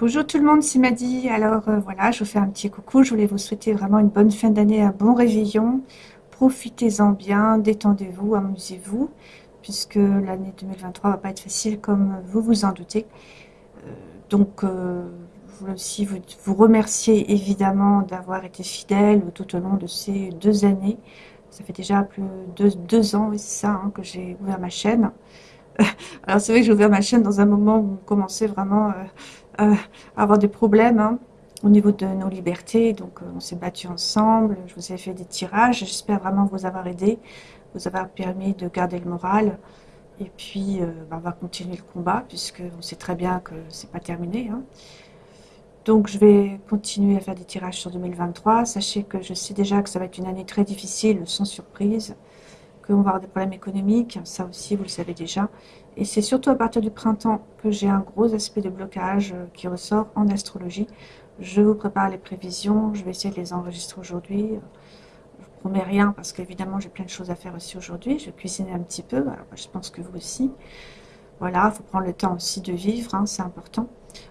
Bonjour tout le monde, c'est Maddy. Alors euh, voilà, je vous fais un petit coucou. Je voulais vous souhaiter vraiment une bonne fin d'année, un bon réveillon. Profitez-en bien, détendez-vous, amusez-vous, puisque l'année 2023 va pas être facile comme vous vous en doutez. Euh, donc, euh, je voulais aussi vous, vous remercier évidemment d'avoir été fidèle tout au long de ces deux années. Ça fait déjà plus de deux, ans, c'est ça, hein, que j'ai ouvert ma chaîne. Alors c'est vrai que j'ai ouvert ma chaîne dans un moment où on commençait vraiment à avoir des problèmes hein, au niveau de nos libertés. Donc, euh, on s'est battu ensemble. Je vous ai fait des tirages. J'espère vraiment vous avoir aidé, vous avoir permis de garder le moral. Et puis, euh, bah, on va continuer le combat, puisque on sait très bien que c'est pas terminé. Hein. Donc, je vais continuer à faire des tirages sur 2023. Sachez que je sais déjà que ça va être une année très difficile, sans surprise, qu'on va avoir des problèmes économiques. Ça aussi, vous le savez déjà. Et c'est surtout à partir du printemps que j'ai un gros aspect de blocage euh, qui ressort en astrologie. Je vous prépare les prévisions, je vais essayer de les enregistrer aujourd'hui. Je vous promets rien parce qu'évidemment j'ai plein de choses à faire aussi aujourd'hui. Je cuisiner un petit peu, je pense que vous aussi. Voilà, il faut prendre le temps aussi de vivre, hein, c'est important.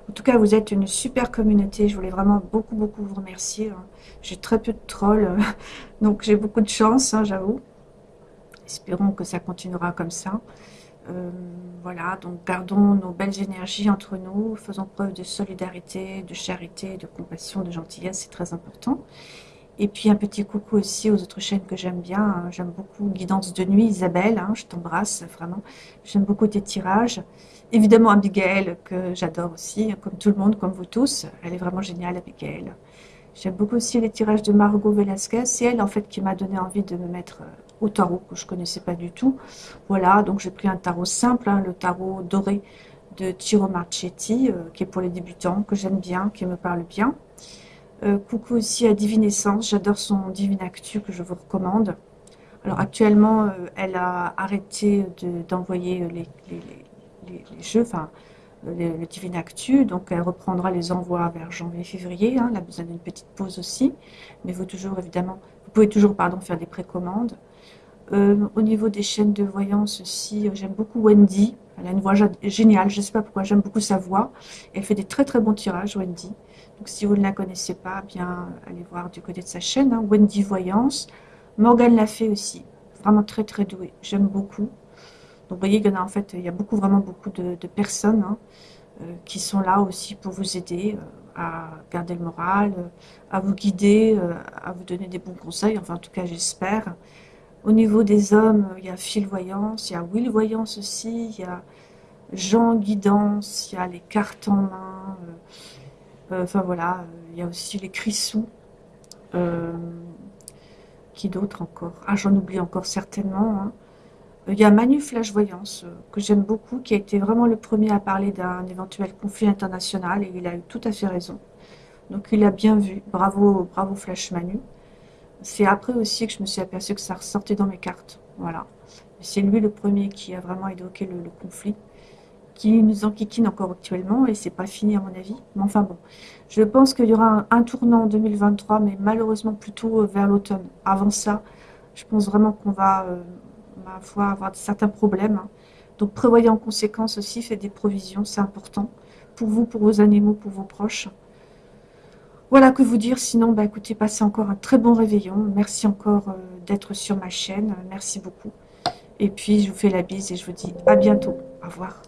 En tout cas, vous êtes une super communauté. Je voulais vraiment beaucoup, beaucoup vous remercier. Hein. J'ai très peu de trolls, donc j'ai beaucoup de chance, hein, j'avoue. Espérons que ça continuera comme ça. Euh, voilà, donc gardons nos belles énergies entre nous, faisons preuve de solidarité, de charité, de compassion, de gentillesse, c'est très important. Et puis un petit coucou aussi aux autres chaînes que j'aime bien. Hein. J'aime beaucoup Guidance de nuit, Isabelle, hein, je t'embrasse vraiment. J'aime beaucoup tes tirages. Évidemment Abigail, que j'adore aussi, comme tout le monde, comme vous tous. Elle est vraiment géniale, Abigail. J'aime beaucoup aussi les tirages de Margot Velasquez. C'est elle, en fait, qui m'a donné envie de me mettre euh, au tarot que je connaissais pas du tout. Voilà, donc j'ai pris un tarot simple, hein, le tarot doré de Tiro Marchetti, euh, qui est pour les débutants, que j'aime bien, qui me parle bien. Euh, coucou aussi à Divinescence, j'adore son Divine Actu que je vous recommande. Alors actuellement, euh, elle a arrêté d'envoyer les, les, jeux, enfin le, Divine Actu, donc elle reprendra les envois vers janvier-février, hein, elle a besoin d'une petite pause aussi, mais vous toujours évidemment, vous pouvez toujours pardon faire des précommandes. Euh, au niveau des chaînes de voyance aussi, euh, j'aime beaucoup Wendy. Elle a une voix géniale, je ne sais pas pourquoi, j'aime beaucoup sa voix. Elle fait des très très bons tirages, Wendy. Donc si vous ne la connaissez pas, bien allez voir du côté de sa chaîne, hein, Wendy Voyance. Morgane l'a fait aussi, vraiment très très douée, j'aime beaucoup. Donc vous voyez, il y en a fait, il y a beaucoup, vraiment beaucoup de, personnes hein, euh, qui sont là aussi pour vous aider à garder le moral, à vous guider, à vous donner des bons conseils, enfin en tout cas j'espère. Au niveau des hommes, il y a Phil Voyance, il y a Will Voyance aussi, il y a Jean Guidance, il y a les cartes en main, euh, euh, enfin voilà, il y a aussi les crissous. Euh, qui d'autre encore? Ah, j'en oublie encore certainement. Hein. Il y a Manu Flash Voyance, que j'aime beaucoup, qui a été vraiment le premier à parler d'un éventuel conflit international, et il a eu tout à fait raison. Donc il a bien vu, bravo, bravo Flash Manu. C'est après aussi que je me suis aperçu que ça ressortait dans mes cartes. Voilà. C'est lui le premier qui a vraiment évoqué le, conflit, qui nous enquiquine encore actuellement, et c'est pas fini à mon avis. Mais enfin bon, je pense qu'il y aura un, tournant en 2023, mais malheureusement plutôt euh, vers l'automne. Avant ça, je pense vraiment qu'on va, euh, ma foi, avoir certains problèmes. Hein. Donc prévoyez en conséquence aussi, faites des provisions, c'est important. Pour vous, pour vos animaux, pour vos proches. Voilà que vous dire, sinon, bah, écoutez, passez encore un très bon réveillon. Merci encore euh, d'être sur ma chaîne. Merci beaucoup. Et puis, je vous fais la bise et je vous dis à bientôt. Au revoir.